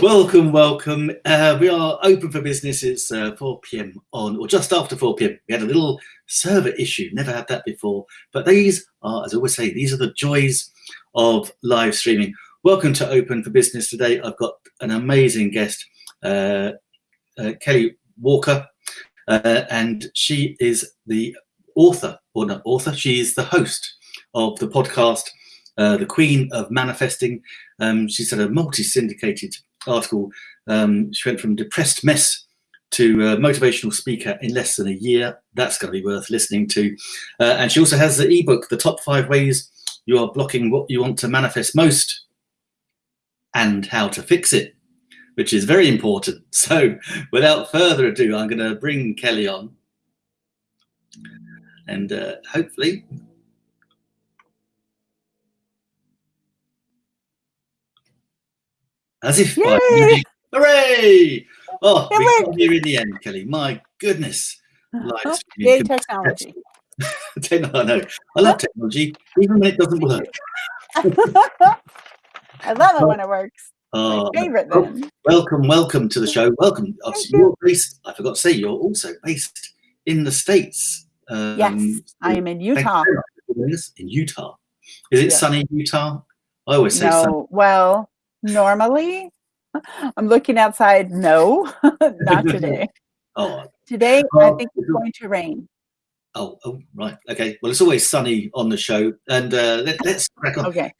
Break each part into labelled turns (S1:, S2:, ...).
S1: welcome, welcome. Uh, we are open for business. It's uh, 4 p.m. on, or just after 4 p.m. We had a little server issue. Never had that before. But these are, as I always say, these are the joys of live streaming. Welcome to Open for Business today. I've got an amazing guest, uh, uh Kelly Walker, uh, and she is the author, or not author, she is the host of the podcast uh, the queen of manifesting. Um, she's had a multi-syndicated article. Um, she went from depressed mess to a motivational speaker in less than a year. That's going to be worth listening to. Uh, and she also has the ebook, The Top Five Ways You Are Blocking What You Want to Manifest Most and How to Fix It, which is very important. So without further ado, I'm going to bring Kelly on. And uh, hopefully As if by hooray! Oh, it we got here in the end, Kelly. My goodness.
S2: Live Yay, technology.
S1: I know. I love technology, even when it doesn't work.
S2: I love it when it works. Uh, My favorite then.
S1: Welcome, welcome to the show. Welcome. Obviously, you. are based, I forgot to say, you're also based in the States.
S2: Um, yes, I am in Utah.
S1: In Utah. Is it yes. sunny Utah? I always say
S2: no, sunny. Well, Normally, I'm looking outside. No, not today. oh, today well, I think it's going to rain.
S1: Oh, oh, right. Okay. Well, it's always sunny on the show, and uh, let, us crack on.
S2: Okay.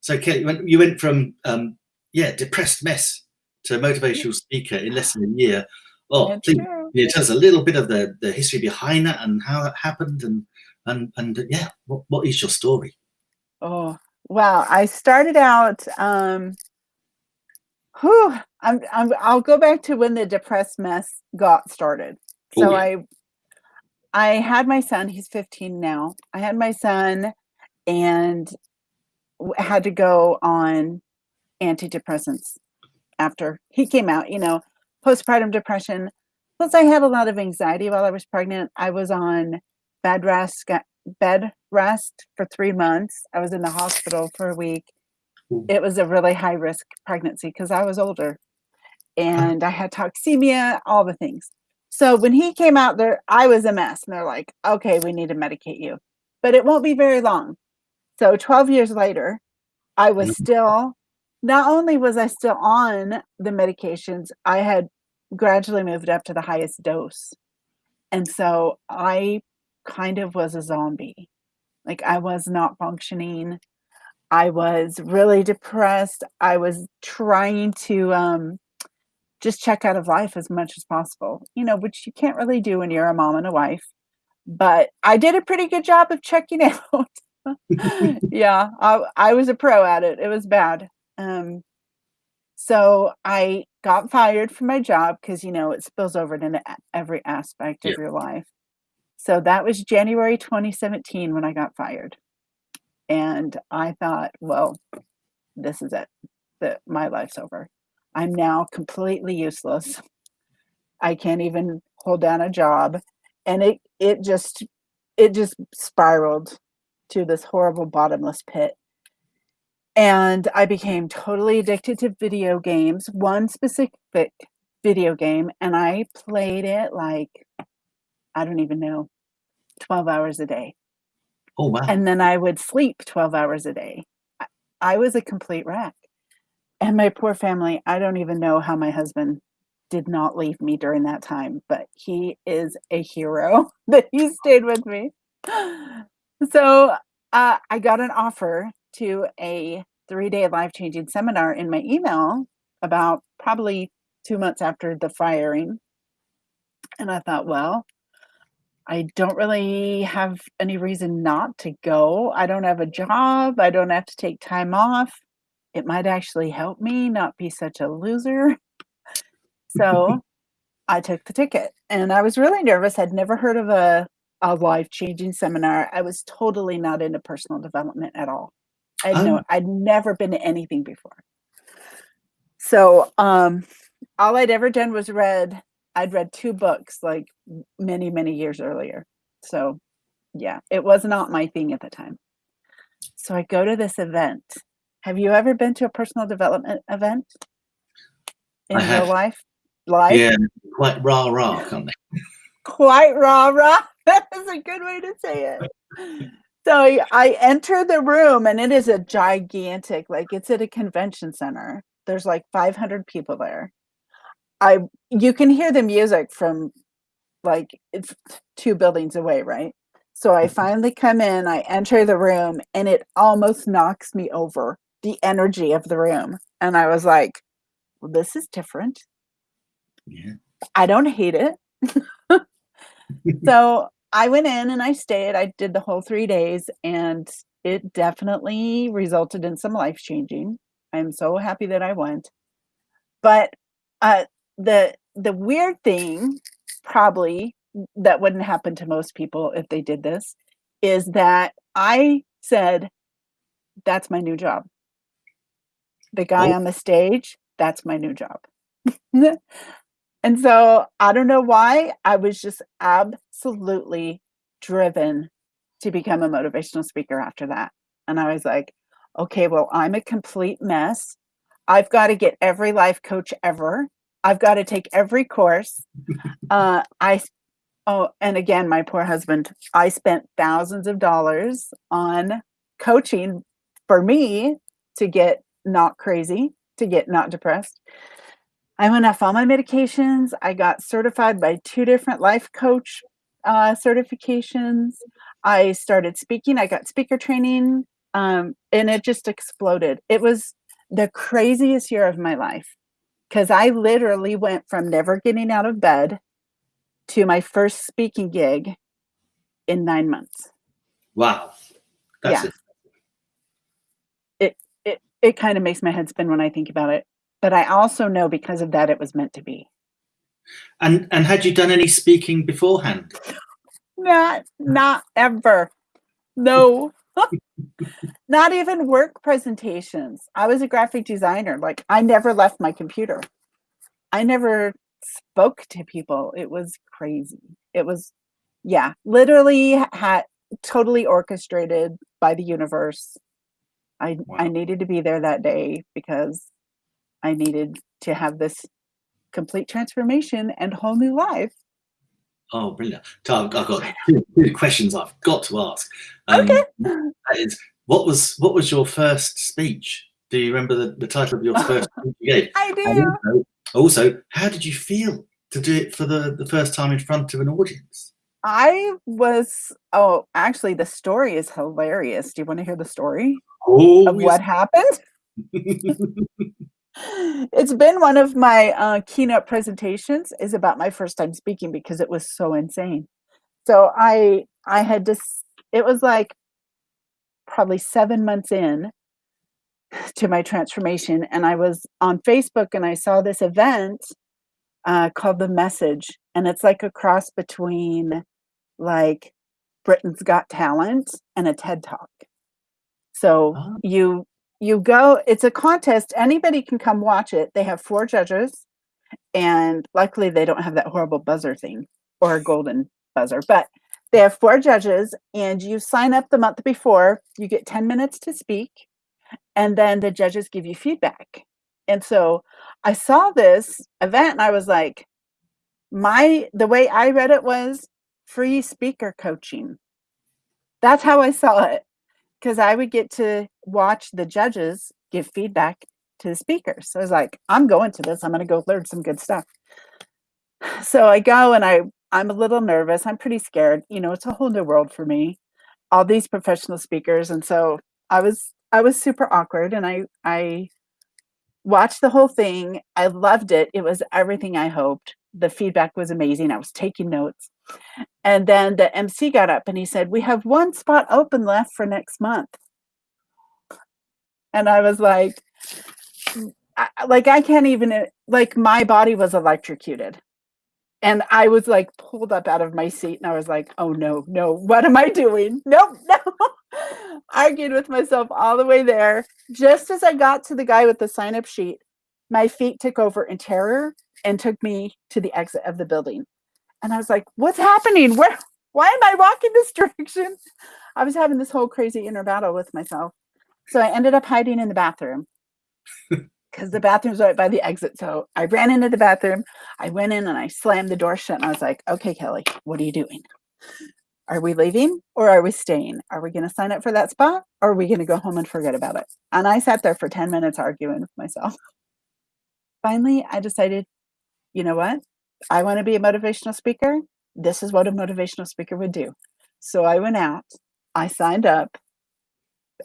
S1: So, Kelly, you went, you went from um, yeah, depressed mess to motivational speaker in less than a year. Oh, please, yeah, tell us a little bit of the, the history behind that and how that happened, and and and yeah, what, what is your story?
S2: Oh, well, I started out, um, whew, I'm, I'm, I'll go back to when the depressed mess got started. So. I, I had my son, he's 15 now. I had my son and had to go on antidepressants after he came out, you know, postpartum depression. Plus I had a lot of anxiety while I was pregnant. I was on rest, bed rest for three months. I was in the hospital for a week. It was a really high risk pregnancy because I was older and I had toxemia, all the things. So when he came out there, I was a mess. And they're like, okay, we need to medicate you, but it won't be very long. So 12 years later, I was mm-hmm. still, not only was I still on the medications, I had gradually moved up to the highest dose. And so I kind of was a zombie. Like I was not functioning. I was really depressed. I was trying to um, just check out of life as much as possible, you know, which you can't really do when you're a mom and a wife. But I did a pretty good job of checking out. yeah, I, I was a pro at it. It was bad. Um, so I got fired from my job because, you know, it spills over into every aspect yeah. of your life. So that was January 2017 when I got fired. And I thought, well, this is it. My life's over. I'm now completely useless. I can't even hold down a job. And it it just it just spiraled to this horrible bottomless pit. And I became totally addicted to video games, one specific video game, and I played it like I don't even know, 12 hours a day.
S1: Oh, wow.
S2: And then I would sleep 12 hours a day. I, was a complete wreck. And my poor family, I don't even know how my husband did not leave me during that time, but he is a hero that he stayed with me. So uh, I got an offer to a three day life changing seminar in my email about probably two months after the firing. And I thought, well, I don't really have any reason not to go. I don't have a job. I don't have to take time off. It might actually help me not be such a loser. So I took the ticket and I was really nervous. I'd never heard of a, a life changing seminar. I was totally not into personal development at all. I'd, oh. I'd never been to anything before. So um, all I'd ever done was read I'd read two books like many, many years earlier. So yeah, it was not my thing at the time. So I go to this event Have you ever been to a personal development event in
S1: I have.
S2: life? Life?
S1: Yeah, quite rah rah, can't?
S2: Quite rah rah. That is a good way to say it. So I enter the room and it is a gigantic, like it's at a convention center. There's like 500 people there. I you can hear the music from like it's two buildings away, right? So I finally come in, I enter the room, and it almost knocks me over the energy of the room. And I was like, well, this is different.
S1: Yeah.
S2: I don't hate it. so I went in and I stayed. I did the whole three days, and it definitely resulted in some life changing. I'm so happy that I went. But uh, the the weird thing, probably that wouldn't happen to most people if they did this, is that I said, "That's my new job." The guy
S1: Oh.
S2: on the stage, that's my new job. and so I don't know why I was just absolutely driven to become a motivational speaker after that. And I was like, okay, well, I'm a complete mess. I've got to get every life coach ever. I've got to take every course. uh, I, oh, and again, my poor husband, I spent thousands of dollars on coaching for me to get not crazy, to get not depressed. I went off all my medications. I got certified by two different life coach uh, certifications. I started speaking. I got speaker training, um, and it just exploded. It was the craziest year of my life because I literally went from never getting out of bed to my first speaking gig in nine months.
S1: Wow. That's
S2: Yeah.
S1: it.
S2: It it kind of makes my head spin when I think about it. But I also know because of that it was meant to be.
S1: And and had you done any speaking beforehand?
S2: Not not ever. No. not even work presentations. I was a graphic designer. Like I never left my computer. I never spoke to people. It was crazy. It was yeah, literally had totally orchestrated by the universe. I I needed to be there that day because I needed to have this complete transformation and whole new life.
S1: Oh, brilliant. I've, got two, two questions I've got to ask. Um,
S2: Okay.
S1: Is, what was what was your first speech? Do you remember the, the title of your first speech you gave?
S2: I do.
S1: also, also, how did you feel to do it for the, the first time in front of an audience?
S2: I was oh, actually the story is hilarious. Do you want to hear the story
S1: Oh,
S2: of what happened? it's been one of my uh, keynote presentations is about my first time speaking because it was so insane. So I I had just it was like probably seven months in to my transformation, and I was on Facebook and I saw this event uh, called The Message, and it's like a cross between like Britain's Got Talent and a TED Talk. So
S1: Oh.
S2: you you go it's a contest anybody can come watch it. They have four judges and luckily they don't have that horrible buzzer thing or a golden buzzer but they have four judges and you sign up the month before you get 10 minutes to speak and then the judges give you feedback. And so i saw this event and i was like my the way i read it was free speaker coaching. That's how i saw it because I would get to watch the judges give feedback to the speakers. So I was like, I'm going to this. I'm going to go learn some good stuff. So I go and I I'm a little nervous. I'm pretty scared. You know, it's a whole new world for me. All these professional speakers and so I was I was super awkward and I I watched the whole thing. I loved it. It was everything I hoped. The feedback was amazing. I was taking notes. And then the MC got up and he said, We have one spot open left for next month. And I was like, I, like I can't even uh, like my body was electrocuted. And I was like pulled up out of my seat and I was like, oh no, no, what am I doing? Nope, no. Argued with myself all the way there. Just as I got to the guy with the sign up sheet, my feet took over in terror and took me to the exit of the building. And I was like, what's happening? Where why am I walking this direction? I was having this whole crazy inner battle with myself. So I ended up hiding in the bathroom because the bathroom's right by the exit. So I ran into the bathroom. I went in and I slammed the door shut and I was like, okay, Kelly, what are you doing? Are we leaving or are we staying? Are we going to sign up for that spot or are we going to go home and forget about it? And I sat there for 10 minutes arguing with myself. Finally, I decided, you know what? I want to be a motivational speaker. This is what a motivational speaker would do. So I went out, I signed up,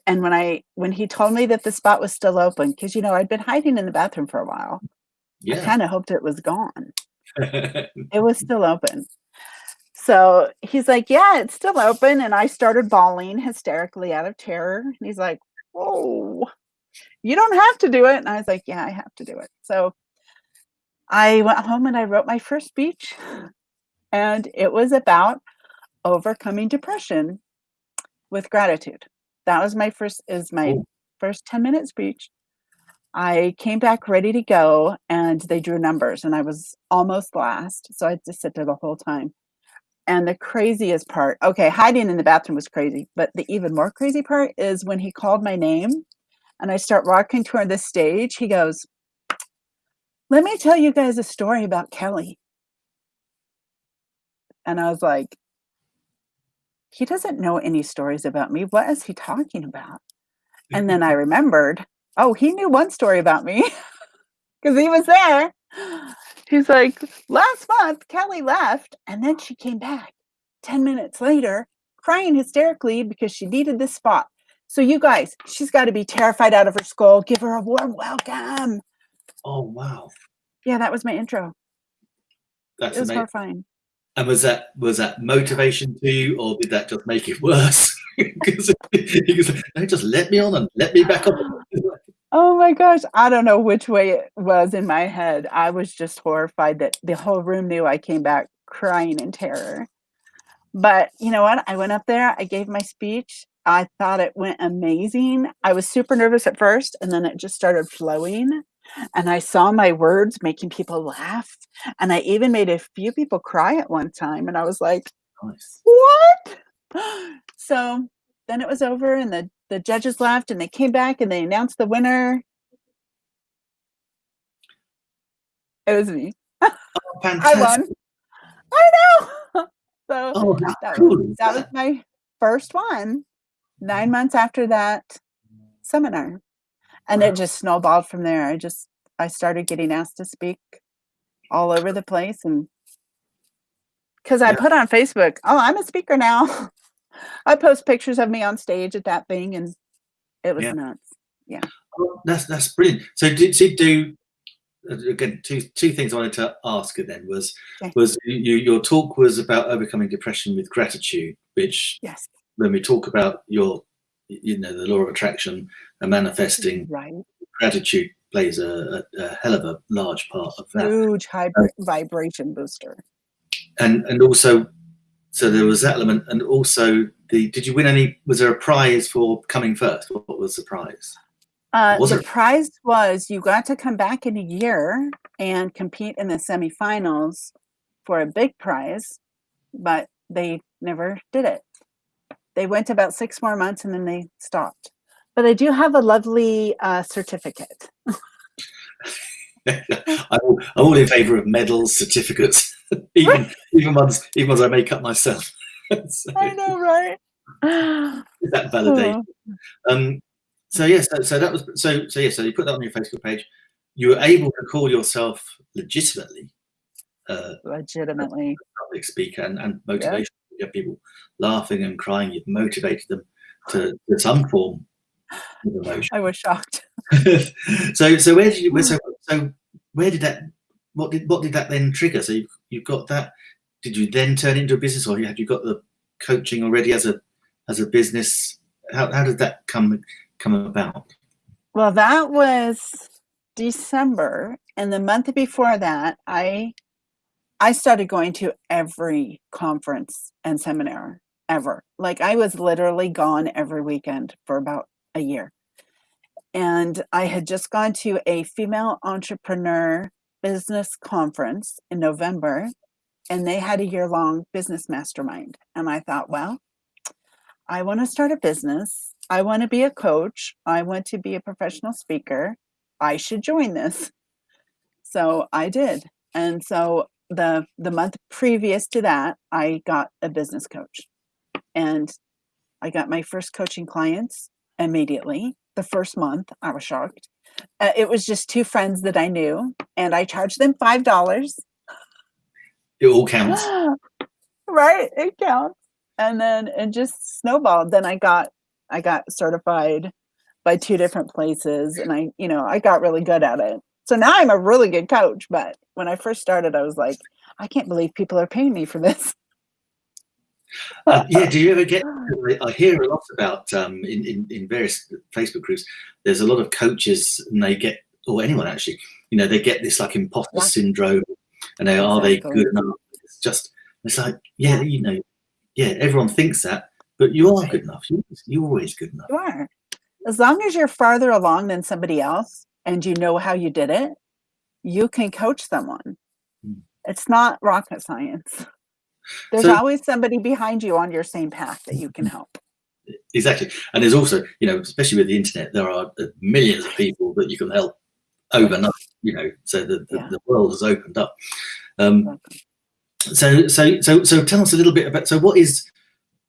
S2: and when I when he told me that the spot was still open, because you know I'd been hiding in the bathroom for a while, yeah. I kind of hoped it was gone. it was still open. So he's like, "Yeah, it's still open," and I started bawling hysterically out of terror. And he's like, "Whoa, you don't have to do it," and I was like, "Yeah, I have to do it." So I went home and I wrote my first speech, and it was about overcoming depression with gratitude. That was my first is my first 10 minute speech. I came back ready to go and they drew numbers and i was almost last so i had to sit there the whole time. And the craziest part okay hiding in the bathroom was crazy but the even more crazy part is when he called my name and i start walking toward the stage he goes let me tell you guys a story about kelly and i was like he doesn't know any stories about me. What is he talking about? And then I remembered, oh, he knew one story about me because he was there. He's like, last month, Kelly left and then she came back 10 minutes later, crying hysterically because she needed this spot. So, you guys, she's got to be terrified out of her skull. Give her a warm welcome.
S1: Oh, wow.
S2: Yeah, that was my intro. That's it was amazing. horrifying.
S1: And was that was that motivation to you, or did that just make it worse? Because no, just let me on and let me back up.
S2: Oh my gosh, I don't know which way it was in my head. I was just horrified that the whole room knew I came back crying in terror. But you know what? I went up there, I gave my speech. I thought it went amazing. I was super nervous at first, and then it just started flowing and I saw my words making people laugh. And I even made a few people cry at one time. And I was like, nice. what? So then it was over and the, the judges left and they came back and they announced the winner. It was me. Oh, I won. I know. So oh, that, cool. was, that was my first one. Nine mm-hmm. months after that seminar and it just snowballed from there. I just i started getting asked to speak all over the place and because i yeah. put on facebook oh i'm a speaker now. I post pictures of me on stage at that thing and it was yeah. nuts. Yeah.
S1: Well, that's that's brilliant. So did you do uh, again two two things i wanted to ask you then was okay. was you your talk was about overcoming depression with gratitude which
S2: yes.
S1: when we talk about your you know the law of attraction and manifesting
S2: right.
S1: gratitude plays a, a, a, hell of a large part of that.
S2: Huge high vibration booster.
S1: and and also so there was that element and also the did you win any was there a prize for coming first? What was the prize?
S2: Uh, the it? prize was you got to come back in a year and compete in the semifinals for a big prize but they never did it they went about six more months and then they stopped. But I do have a lovely uh, certificate.
S1: I'm, all, in favour of medals, certificates, even even ones even ones I make up myself.
S2: so, I know, right?
S1: that validation. Oh. Um, so yes, so, so, that was so so yes. So you put that on your Facebook page. You were able to call yourself legitimately,
S2: uh, legitimately
S1: public speaker and, and motivation you have people laughing and crying, you've motivated them to, to some form of emotion.
S2: I was shocked.
S1: so, so where did you? So, so where did that? What did what did that then trigger? So you you've got that. Did you then turn into a business, or had you got the coaching already as a as a business? How how did that come come about?
S2: Well, that was December, and the month before that, I I started going to every conference and seminar ever. Like I was literally gone every weekend for about a year. And I had just gone to a female entrepreneur business conference in November, and they had a year long business mastermind. And I thought, well, I want to start a business. I want to be a coach. I want to be a professional speaker. I should join this. So I did. And so the the month previous to that, I got a business coach. And I got my first coaching clients immediately. The first month, I was shocked. Uh, it was just two friends that I knew, and I charged them five dollars.
S1: It all counts,
S2: right? It counts, and then it just snowballed. Then I got I got certified by two different places, and I you know I got really good at it. So now I'm a really good coach. But when I first started, I was like, I can't believe people are paying me for this.
S1: uh, yeah, do you ever get? I hear a lot about um, in, in, in various Facebook groups. There's a lot of coaches, and they get, or anyone actually, you know, they get this like imposter yeah. syndrome, and they are they good enough? It's just, it's like, yeah, you know, yeah, everyone thinks that, but you are good enough. You, you're always good enough.
S2: You are, as long as you're farther along than somebody else, and you know how you did it, you can coach someone. Hmm. It's not rocket science. There's so, always somebody behind you on your same path that you can help.
S1: Exactly. And there's also, you know, especially with the internet, there are uh, millions of people that you can help overnight, you know, so the, the, yeah. the world has opened up. Um, so, so, so, so tell us a little bit about, so what is,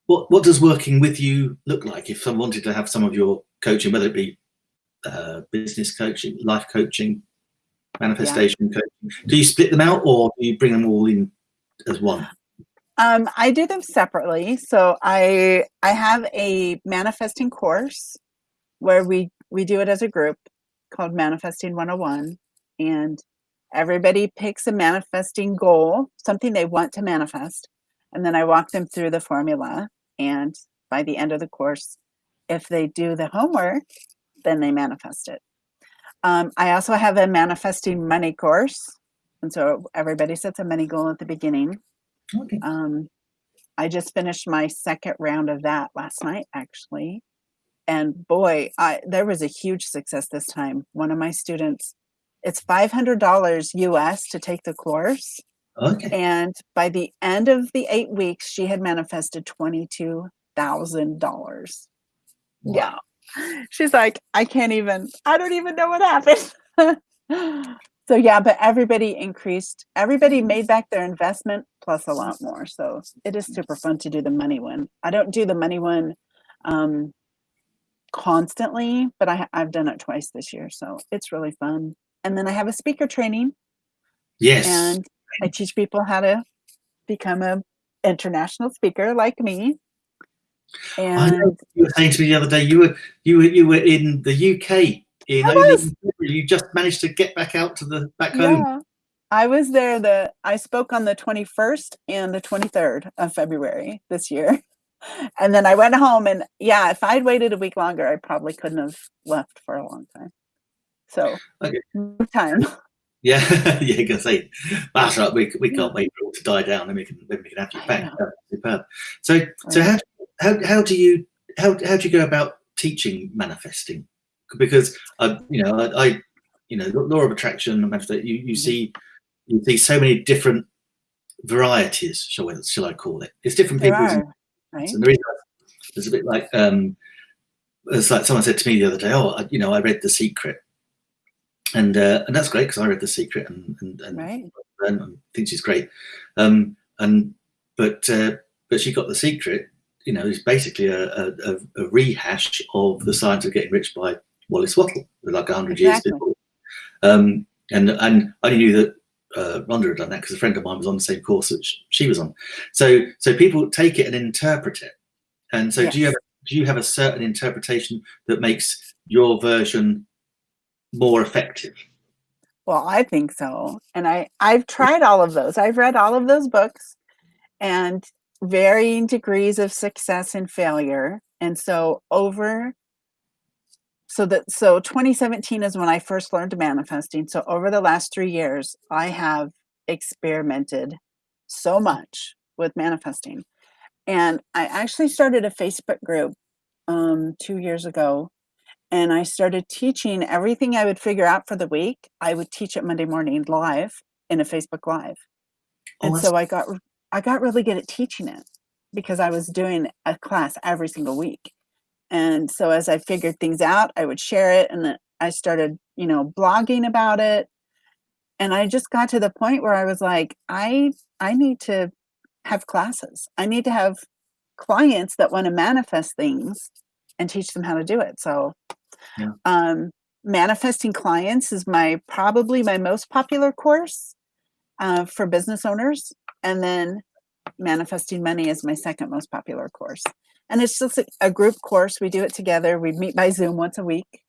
S1: what, what does working with you look like if someone wanted to have some of your coaching, whether it be uh, business coaching, life coaching, manifestation yeah. coaching, do you split them out or do you bring them all in as one?
S2: Um, I do them separately. So I I have a manifesting course where we we do it as a group called Manifesting 101 and everybody picks a manifesting goal, something they want to manifest, and then I walk them through the formula and by the end of the course if they do the homework, then they manifest it. Um, I also have a manifesting money course. And so everybody sets a money goal at the beginning Okay. Um, I just finished my second round of that last night, actually. And boy, I, there was a huge success this time. One of my students, it's $500 US to take the course. Okay. And by the end of the eight weeks, she had manifested $22,000. Wow. Yeah. She's like, I can't even, I don't even know what happened. so yeah, but everybody increased, everybody made back their investment plus a lot more. So it is super fun to do the money one. I don't do the money one um, constantly, but I, I've done it twice this year. So it's really fun. And then I have a speaker training.
S1: Yes.
S2: And I teach people how to become a international speaker like me.
S1: And you were saying to me the other day, you were you were you were in the UK in you just managed to get back out to the back home. Yeah.
S2: I was there the I spoke on the 21st and the 23rd of February this year. And then I went home and yeah, if I'd waited a week longer, I probably couldn't have left for a long time. So okay. time.
S1: Yeah, yeah, you can say that's right. We, we can't wait for it to die down, and we can then we can have you back. Superb. So so how how how do you how how do you go about teaching manifesting? because I, you know, I, I you know, law of attraction, you you see you see so many different varieties, shall we, shall I call it? It's different people. Right. And the reason it's a bit like um, it's like someone said to me the other day, oh, I, you know, I read The Secret, and uh, and that's great because I read The Secret and and, and, right. and, and think she's great, um, and but uh, but she got The Secret, you know, is basically a, a, a rehash of the science of getting rich by Wallace Wattle, like 100 exactly. years before. Um, and, and I knew that uh, Rhonda had done that because a friend of mine was on the same course that she was on. So, so people take it and interpret it. And so, yes. do you have do you have a certain interpretation that makes your version more effective?
S2: Well, I think so. And I I've tried all of those. I've read all of those books, and varying degrees of success and failure. And so over so that so 2017 is when I first learned manifesting. So over the last three years, I have experimented so much with manifesting. And I actually started a Facebook group um, two years ago. And I started teaching everything I would figure out for the week. I would teach it Monday morning live in a Facebook Live. Oh, and so I got I got really good at teaching it because I was doing a class every single week And so as I figured things out, I would share it and then I started, you know, blogging about it. And I just got to the point where I was like, I I need to have classes. I need to have clients that want to manifest things and teach them how to do it. So
S1: Yeah.
S2: um manifesting clients is my probably my most popular course uh, for business owners. And then manifesting money is my second most popular course. And it's just a, group course. We do it together. We meet by Zoom once a week.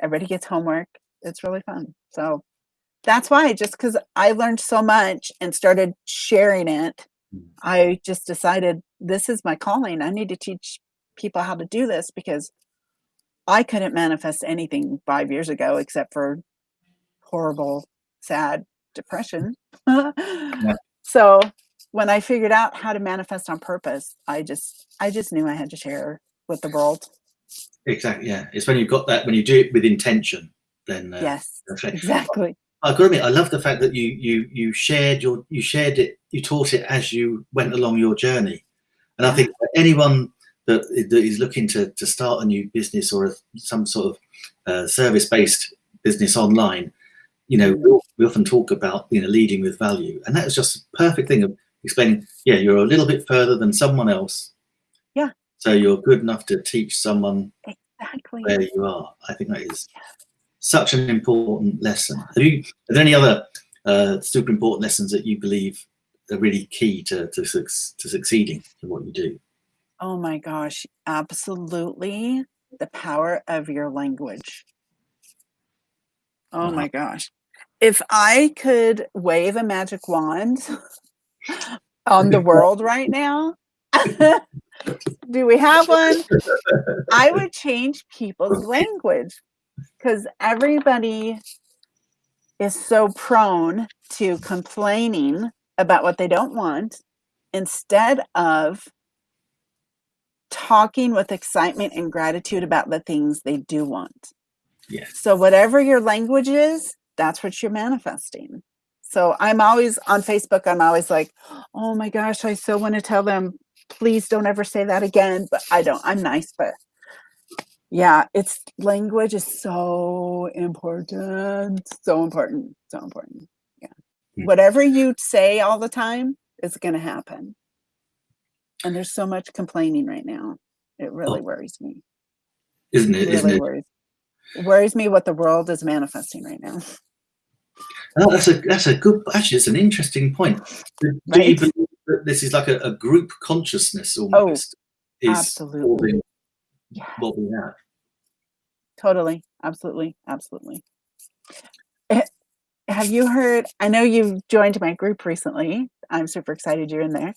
S2: Everybody gets homework. It's really fun. So that's why, just because I learned so much and started sharing it,
S1: Mm.
S2: I just decided this is my calling. I need to teach people how to do this because I couldn't manifest anything five years ago except for horrible, sad depression. So when I figured out how to manifest on purpose, I just I just knew I had to share with the world.
S1: Exactly. Yeah. It's when you've got that when you do it with intention, then uh,
S2: yes, exactly.
S1: I got to admit, I love the fact that you you you shared your you shared it, you taught it as you went along your journey, and I think anyone that, that is looking to to start a new business or a, some sort of uh, service based business online, you know, we, we often talk about you know leading with value, and that is just a perfect thing of explaining. Yeah, you're a little bit further than someone else.
S2: Yeah.
S1: So you're good enough to teach someone
S2: Exactly.
S1: where you are. I think that is such an important lesson. Have you? Are there any other uh, super important lessons that you believe are really key to to, to succeeding in what you do?
S2: Oh my gosh, absolutely. The power of your language. Oh my gosh. If I could wave a magic wand on the world right now, do we have one? I would change people's language because everybody is so prone to complaining about what they don't want instead of talking with excitement and gratitude about the things they do want.
S1: Yes.
S2: So, whatever your language is, that's what you're manifesting. So, I'm always on Facebook, I'm always like, oh my gosh, I so want to tell them, please don't ever say that again. But I don't, I'm nice, but yeah, it's language is so important. So important. So important. Yeah.
S1: Mm.
S2: Whatever you say all the time is going to happen. And there's so much complaining right now. It really
S1: Oh.
S2: worries me.
S1: Isn't it?
S2: It
S1: Isn't
S2: really
S1: it?
S2: worries. It worries me what the world is manifesting right now.
S1: Oh, that's a that's a good. Actually, it's an interesting point. Do, you believe that this is like a, a group consciousness almost? is
S2: Oh, absolutely. Yeah.
S1: what we have.
S2: Totally. Absolutely. Absolutely. Eh, Have you heard? I know you've joined my group recently. I'm super excited you're in there.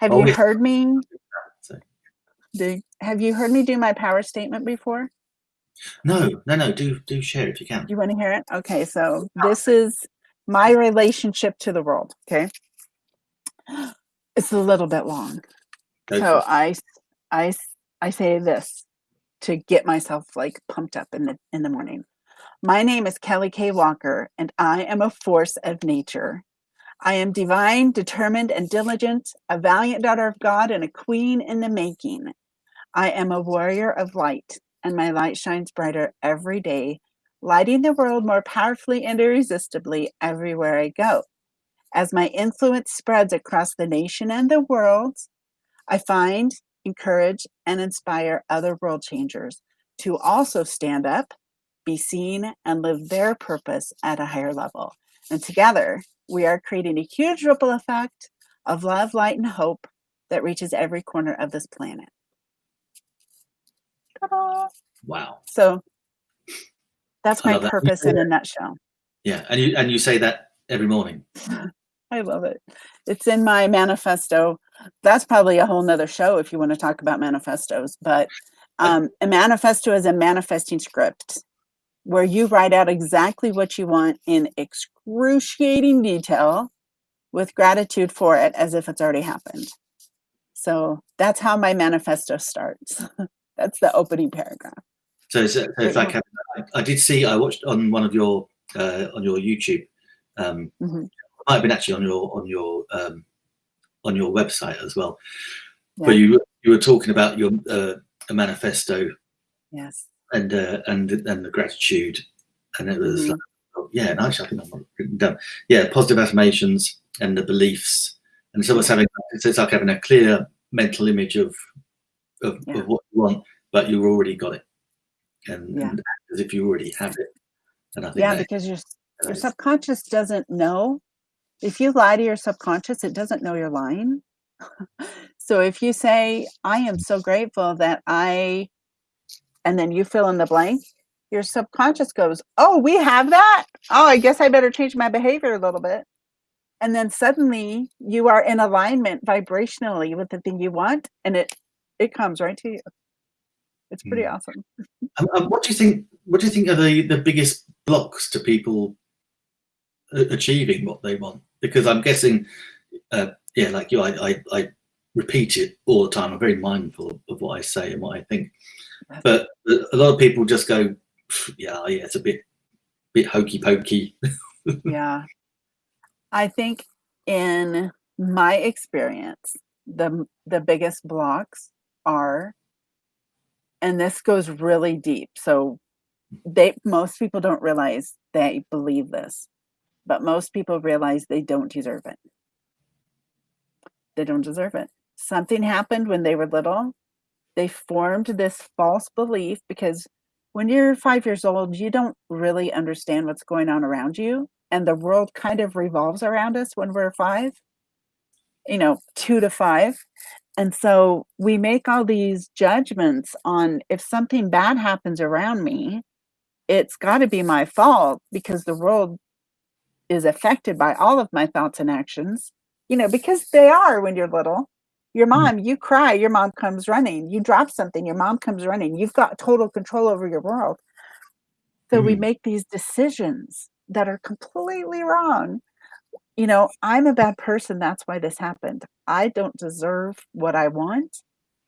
S2: Have
S1: Oh,
S2: you
S1: yeah.
S2: heard me? Do, have you heard me do my power statement before?
S1: no, no, no. Do do share if you can.
S2: You want to hear it? Okay, so this is my relationship to the world. Okay, it's a little bit long.
S1: Go
S2: so. I, I, I say this to get myself like pumped up in the in the morning. My name is Kelly K. Walker, and I am a force of nature. I am divine, determined, and diligent, a valiant daughter of God, and a queen in the making. I am a warrior of light, and my light shines brighter every day, lighting the world more powerfully and irresistibly everywhere I go. As my influence spreads across the nation and the world, I find, encourage, and inspire other world changers to also stand up, be seen, and live their purpose at a higher level. And together, we are creating a huge ripple effect of love, light, and hope that reaches every corner of this planet.
S1: Wow.
S2: So that's my
S1: that.
S2: purpose in a nutshell.
S1: Yeah, and you and you say that every morning.
S2: I love it. It's in my manifesto. That's probably a whole nother show if you want to talk about manifestos. But um, a manifesto is a manifesting script where you write out exactly what you want in excruciating detail with gratitude for it as if it's already happened. So that's how my manifesto starts. that's the opening paragraph.
S1: So it's, so it's like I, I did see. I watched on one of your uh, on your YouTube. Um,
S2: Mhm.
S1: Might have been actually on your on your um, on your website as well.
S2: Yeah.
S1: But you you were talking about your uh, a manifesto.
S2: Yes.
S1: And uh, and and the gratitude, and it was mm-hmm. like, oh, yeah. Actually, I think I'm written down. Yeah, positive affirmations and the beliefs, and it's almost having it's like having a clear mental image of of, yeah. of what you want, but you've already got it, and, yeah. and as if you already have it.
S2: And I think yeah, because your your subconscious doesn't know. If you lie to your subconscious, it doesn't know you're lying. so if you say, I am so grateful that I, and then you fill in the blank, your subconscious goes, Oh, we have that. Oh, I guess I better change my behavior a little bit. And then suddenly you are in alignment vibrationally with the thing you want, and it it comes right to you. It's pretty mm. awesome.
S1: Um, what do you think? What do you think are the the biggest blocks to people achieving what they want? Because I'm guessing uh, yeah, like you, I, I, I, repeat it all the time. I'm very mindful of what I say and what I think. But a lot of people just go, yeah, yeah, it's a bit, bit hokey pokey.
S2: yeah, I think in my experience, the the biggest blocks are, and this goes really deep. So they most people don't realize they believe this, but most people realize they don't deserve it they don't deserve it. Something happened when they were little. They formed this false belief because when you're five years old, you don't really understand what's going on around you. And the world kind of revolves around us when we're five, you know, two to five. And so we make all these judgments on if something bad happens around me, it's got to be my fault because the world is affected by all of my thoughts and actions you know, because they are when you're little. Your mm-hmm. mom, you cry, your mom comes running. You drop something, your mom comes running. You've got total control over your world. So mm-hmm. we make these decisions that are completely wrong. You know, I'm a bad person. That's why this happened. I don't deserve what I want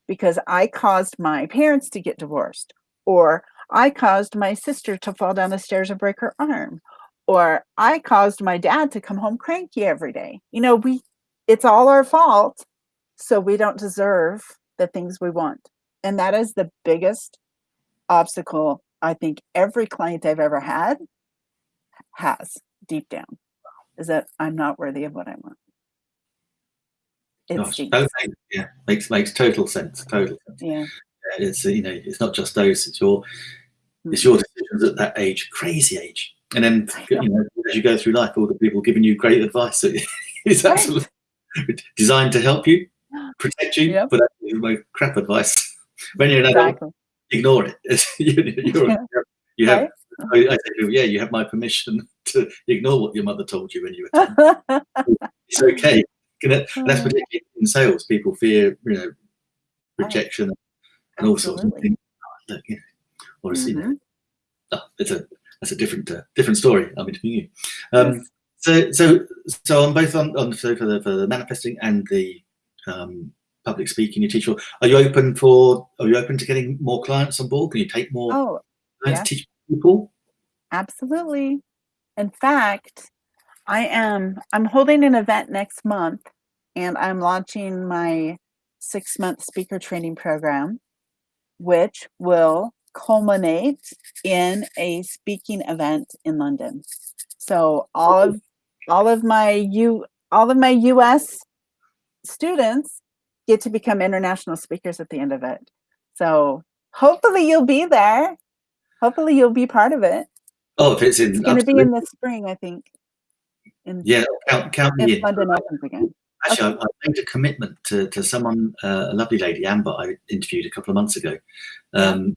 S2: because I caused my parents to get divorced, or I caused my sister to fall down the stairs and break her arm, or I caused my dad to come home cranky every day. You know, we it's all our fault. So we don't deserve the things we want. And that is the biggest obstacle I think every client I've ever had has deep down is that I'm not worthy of what I want.
S1: It's Gosh, yeah, makes makes total sense. Total sense.
S2: Yeah.
S1: It's you know, it's not just those, it's your hmm. it's your decisions at that age, crazy age. And then you know, as you go through life, all the people giving you great advice. it's absolutely designed to help you, protect you, yep. but that's my crap advice. when you're an adult, exactly. ignore it. you, yeah. you have, right? Uh-huh. I, I think, yeah, you have my permission to ignore what your mother told you when you were 10. it's okay. And that's particularly in sales. People fear, you know, rejection and all sorts of things. Oh, look, you know, mm-hmm. oh, it's a that's a different uh, different story. I'm interviewing you. Um, yes. So, so, so on both on, on so for the for the manifesting and the um, public speaking you teach are you open for? Are you open to getting more clients on board? Can you take more
S2: oh,
S1: clients yeah. teach people?
S2: Absolutely. In fact, I am. I'm holding an event next month, and I'm launching my six month speaker training program, which will culminate in a speaking event in London. So all of all of my U all of my US students get to become international speakers at the end of it. So hopefully you'll be there. Hopefully you'll be part of it.
S1: Oh, if it's in
S2: it's going to be in the spring, I think.
S1: In, yeah, count, count me in. London opens again. Actually, okay. I, I, made a commitment to, to someone, uh, a lovely lady, Amber, I interviewed a couple of months ago. Um,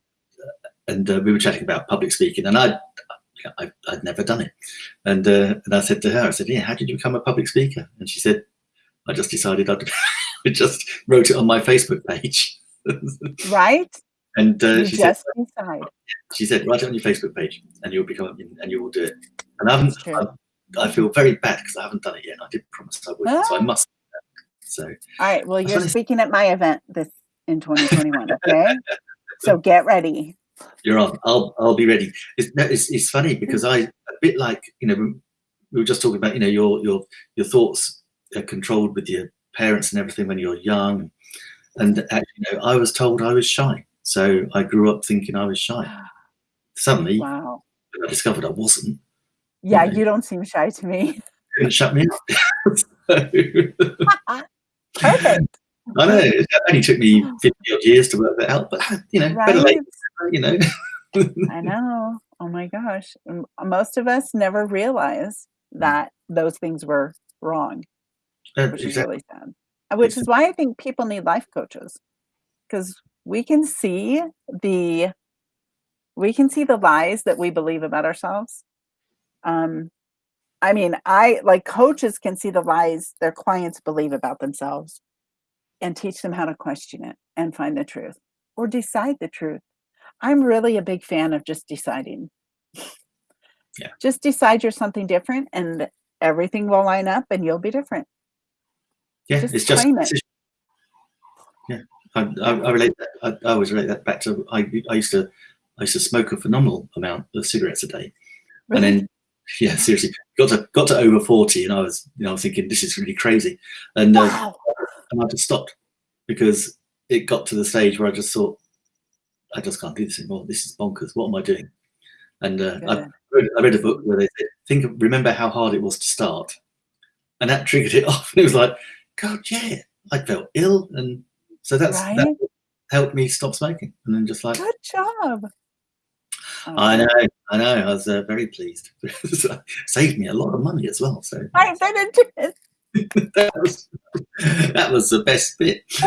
S1: and uh, we were chatting about public speaking, and I I, would never done it. And uh, and I said to her, I said, yeah, how did you become a public speaker? And she said, I just decided I'd I just wrote it on my Facebook page.
S2: right.
S1: And uh,
S2: she just said, decide.
S1: She said, write it on your Facebook page, and you'll become and you will do it. And I haven't. I, I, feel very bad because I haven't done it yet. I did promise I would, so I ah. must. So. All
S2: right. Well, you're speaking at my event this in 2021. Okay. so get ready.
S1: You're on. I'll I'll be ready. It's, it's, it's funny because I a bit like you know we were just talking about you know your your your thoughts are controlled with your parents and everything when you're young, and actually you know I was told I was shy So I grew up thinking I was shy. Suddenly,
S2: wow.
S1: I discovered I wasn't.
S2: Yeah, you don't seem shy to me.
S1: Couldn't shut me up.
S2: so. Perfect.
S1: I know it only took me 50 odd years to work that out, but you know, right? better late, you know.
S2: I know. Oh my gosh. Most of us never realize that those things were wrong,
S1: Uh,
S2: which is
S1: exactly.
S2: really sad. Uh, Which is why I think people need life coaches because we can see the we can see the lies that we believe about ourselves. Um, I mean, I like coaches can see the lies their clients believe about themselves and teach them how to question it and find the truth or decide the truth. I'm really a big fan of just deciding.
S1: Yeah.
S2: Just decide you're something different and everything will line up and you'll be different.
S1: Yeah,
S2: Just
S1: it's just
S2: it.
S1: yeah. I, I, I relate that. I, I always relate that back to I, I used to I used to smoke a phenomenal amount of cigarettes a day, and then yeah, seriously, got to got to over forty, and I was you know I was thinking this is really crazy, and uh, and I just stopped because it got to the stage where I just thought I just can't do this anymore. This is bonkers. What am I doing? And uh, I read, I read a book where they said, think of, remember how hard it was to start, and that triggered it off. And it was like, God, yeah, I felt ill, and so that's that helped me stop smoking. And then just like,
S2: Good job. Oh,
S1: I know, I know, I was uh, very pleased. Saved me a lot of money as well. So
S2: I bet it did.
S1: that was that was the best bit.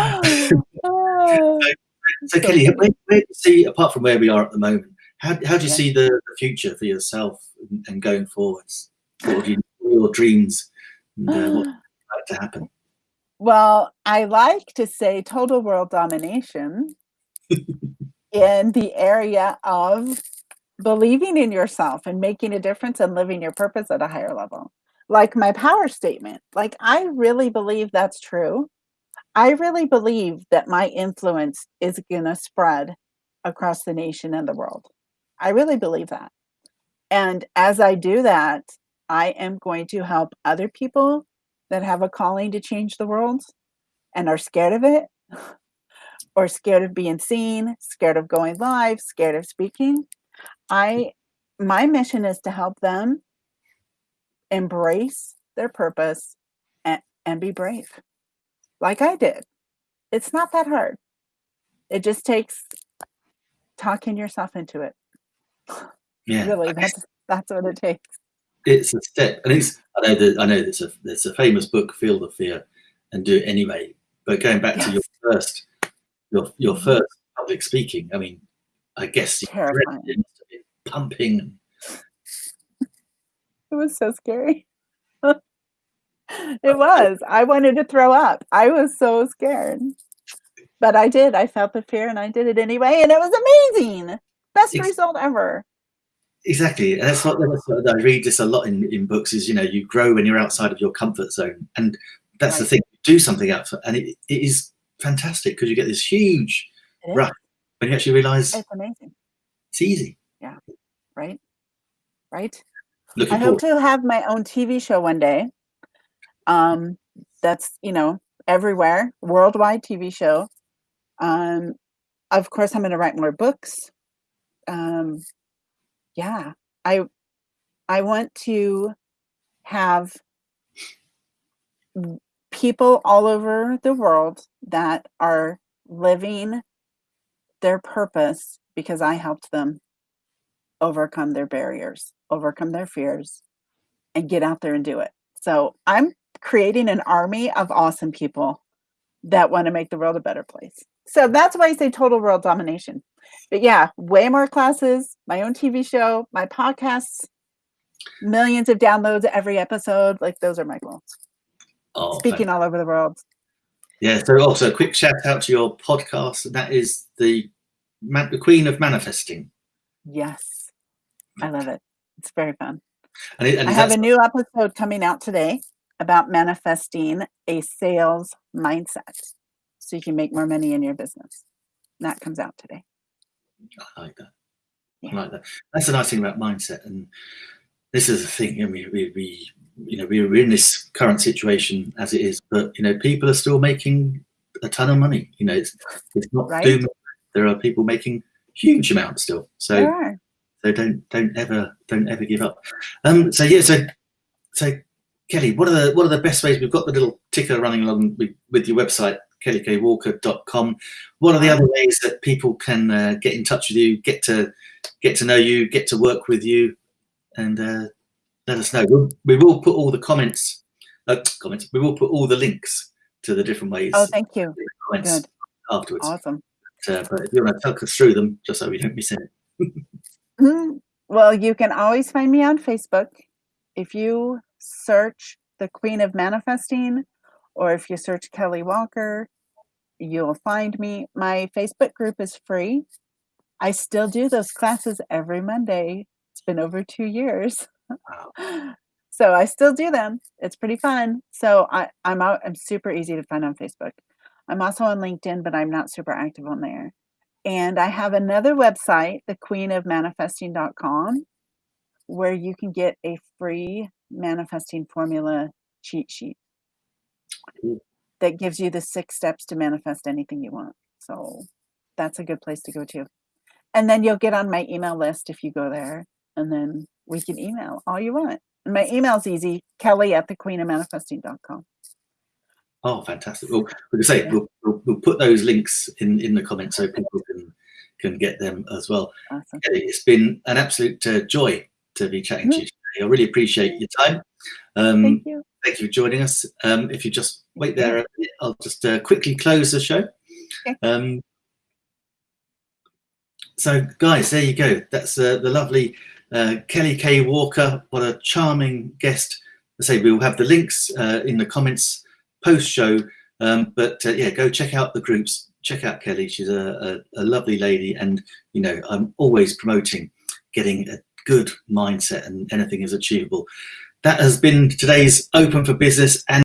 S2: Oh,
S1: So
S2: so
S1: Kelly, where, where do you see, apart from where we are at the moment, how, how do you
S2: Yeah.
S1: see the, the future for yourself and, and going forwards? What you, are your dreams and uh, what's like to happen?
S2: Well, I like to say total world domination in the area of believing in yourself and making a difference and living your purpose at a higher level. Like my power statement, like I really believe that's true. I really believe that my influence is going to spread across the nation and the world. I really believe that. And as I do that, I am going to help other people that have a calling to change the world and are scared of it or scared of being seen, scared of going live, scared of speaking. I my mission is to help them embrace their purpose and, and be brave. Like I did. It's not that hard. It just takes talking yourself into it.
S1: Yeah,
S2: Really, that's that's what it takes.
S1: It's a step, and it's I know that I know there's a there's a famous book, Feel the Fear, and do it anyway. But going back to your first your your
S2: Mhm.
S1: first public speaking, I mean, I guess you
S2: Terrifying.
S1: it have pumping.
S2: It was so scary. it was. I wanted to throw up. I was so scared. But I did. I felt the fear and I did it anyway. And it was amazing. Best result ever.
S1: Exactly, and that's what, that's what I read this a lot in, in books. Is you know you grow when you're outside of your comfort zone, and that's the thing. You do something outside, and it, it is fantastic because you get this huge rush when you actually realise
S2: It's amazing.
S1: it's easy. Yeah.
S2: Right? Right?
S1: Looking
S2: I hope to have my own TV show one day. Um, that's you know everywhere, worldwide TV show. Um, of course, I'm going to write more books. Um, yeah, I I want to have people all over the world that are living their purpose because I helped them overcome their barriers, overcome their fears, and get out there and do it. So I'm creating an army of awesome people that want to make the world a better place. So that's why I say total world domination. But yeah, way more classes, my own TV show, my podcasts, millions of downloads every episode. Like those are my goals.
S1: Oh,
S2: Speaking all over the world.
S1: Yeah. So also a quick shout out to your podcast, and that is the the Queen of Manifesting,
S2: Yes. I love it. It's very fun.
S1: and, it, and
S2: I have a new episode coming out today about manifesting a sales mindset so you can make more money in your business. That comes out today.
S1: I like that.
S2: Yeah.
S1: I like that. That's the nice thing about mindset, and this is the thing. I mean, we, we you know we're in this current situation as it is, but you know people are still making a ton of money. You know, it's it's not
S2: Right.
S1: doom. there are people making huge amounts still. So so don't don't ever don't ever give up. Um, so yeah, so so Kelly, what are the what are the best ways? We've got the little ticker running along with, with your website, kellykwalker.com. What are the other ways that people can uh, get in touch with you, get to get to know you, get to work with you, and uh, let us know. We'll, we will put all the comments, uh, comments. We will put all the links to the different ways.
S2: Oh, thank you. Good.
S1: afterwards.
S2: Awesome.
S1: Uh, but if you want to talk us through them, just so we don't miss it.
S2: Mm, Well, you can always find me on Facebook. If you search the Queen of Manifesting, or if you search Kelly Walker, you'll find me. My Facebook group is free. I still do those classes every Monday. It's been over two years. so I still do them. It's pretty fun. So I, I'm out, I'm super easy to find on Facebook. I'm also on LinkedIn, but I'm not super active on there. And I have another website, thequeenofmanifesting.com, where you can get a free manifesting formula cheat sheet. That gives you the six steps to manifest anything you want. So that's a good place to go to. And then you'll get on my email list if you go there, and then we can email all you want. And my email's easy, kelly at thequeenofmanifesting.com.
S1: Oh, fantastic! Well, we can say
S2: Yeah.
S1: we'll, we'll, we'll put those links in in the comments so people can can get them as well.
S2: Awesome.
S1: It's been an absolute uh, joy to be chatting to you today. I really appreciate your time. Um,
S2: Thank you.
S1: Thank you for joining us. Um, if you just wait there, I'll just uh, quickly close the show.
S2: Okay.
S1: Um, so, guys, there you go. That's uh, the lovely uh, Kelly K. Walker. What a charming guest. I say we'll have the links uh, in the comments post show. Um, but uh, yeah, go check out the groups. Check out Kelly. She's a, a, a lovely lady, and you know I'm always promoting getting a good mindset, and anything is achievable. That has been today's Open for Business and